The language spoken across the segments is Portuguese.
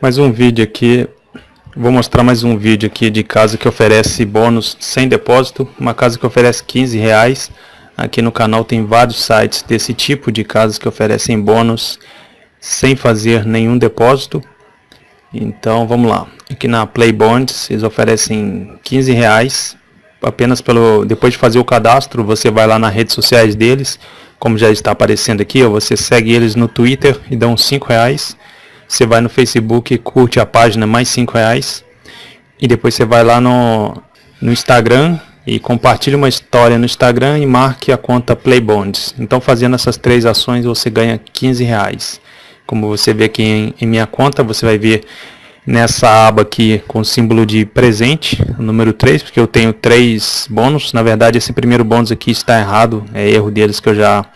Mais um vídeo aqui, vou mostrar mais um vídeo aqui de casa que oferece bônus sem depósito, uma casa que oferece 15 reais. Aqui no canal tem vários sites desse tipo de casas que oferecem bônus sem fazer nenhum depósito. Então vamos lá, aqui na Play Bonds eles oferecem 15 reais. Apenas pelo depois de fazer o cadastro você vai lá nas redes sociais deles. Como já está aparecendo aqui ó, você segue eles no Twitter e uns 5 reais você vai no Facebook, curte a página mais 5 reais. E depois você vai lá no, no Instagram e compartilha uma história no Instagram e marque a conta Playbonds. Então fazendo essas três ações você ganha 15 reais. Como você vê aqui em, em minha conta, você vai ver nessa aba aqui com o símbolo de presente, número 3, porque eu tenho três bônus. Na verdade, esse primeiro bônus aqui está errado, é erro deles que eu já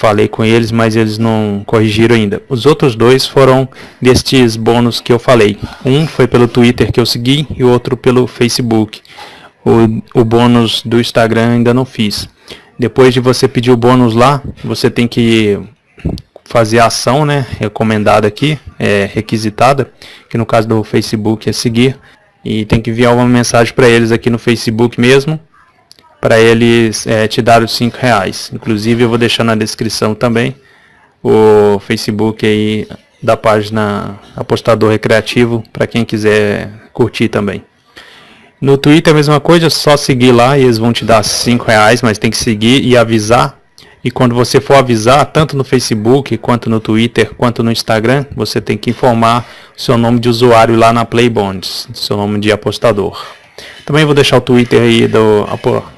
falei com eles, mas eles não corrigiram ainda. Os outros dois foram destes bônus que eu falei. Um foi pelo Twitter que eu segui e outro pelo Facebook. O, o bônus do Instagram ainda não fiz. Depois de você pedir o bônus lá, você tem que fazer a ação, né, recomendada aqui, é, requisitada, que no caso do Facebook é seguir, e tem que enviar uma mensagem para eles aqui no Facebook mesmo, para eles é, te dar os 5 reais. Inclusive eu vou deixar na descrição também o Facebook aí da página Apostador Recreativo para quem quiser curtir também. No Twitter a mesma coisa, é só seguir lá e eles vão te dar 5 reais, mas tem que seguir e avisar. E quando você for avisar, tanto no Facebook, quanto no Twitter, quanto no Instagram, você tem que informar o seu nome de usuário lá na Playbonds, seu nome de apostador. Também vou deixar o Twitter aí do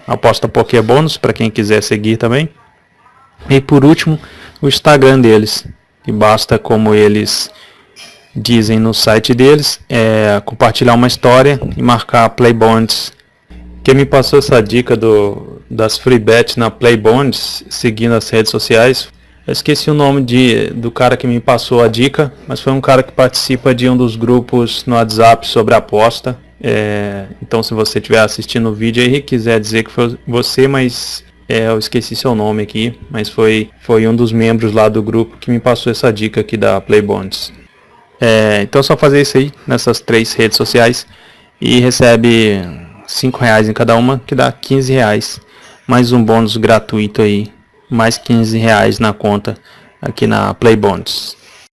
Aposta Pokébônus para quem quiser seguir também. E por último, o Instagram deles. E basta como eles dizem no site deles, é compartilhar uma história e marcar Playbonds. Quem me passou essa dica do, das free bets na Playbonds, seguindo as redes sociais, eu esqueci o nome de, do cara que me passou a dica, mas foi um cara que participa de um dos grupos no WhatsApp sobre aposta. É, então se você estiver assistindo o vídeo e quiser dizer que foi você, mas é, eu esqueci seu nome aqui, mas foi, foi um dos membros lá do grupo que me passou essa dica aqui da Playbonds. É, então é só fazer isso aí nessas três redes sociais e recebe 5 reais em cada uma, que dá 15 reais. Mais um bônus gratuito aí, mais 15 reais na conta aqui na Playbonds.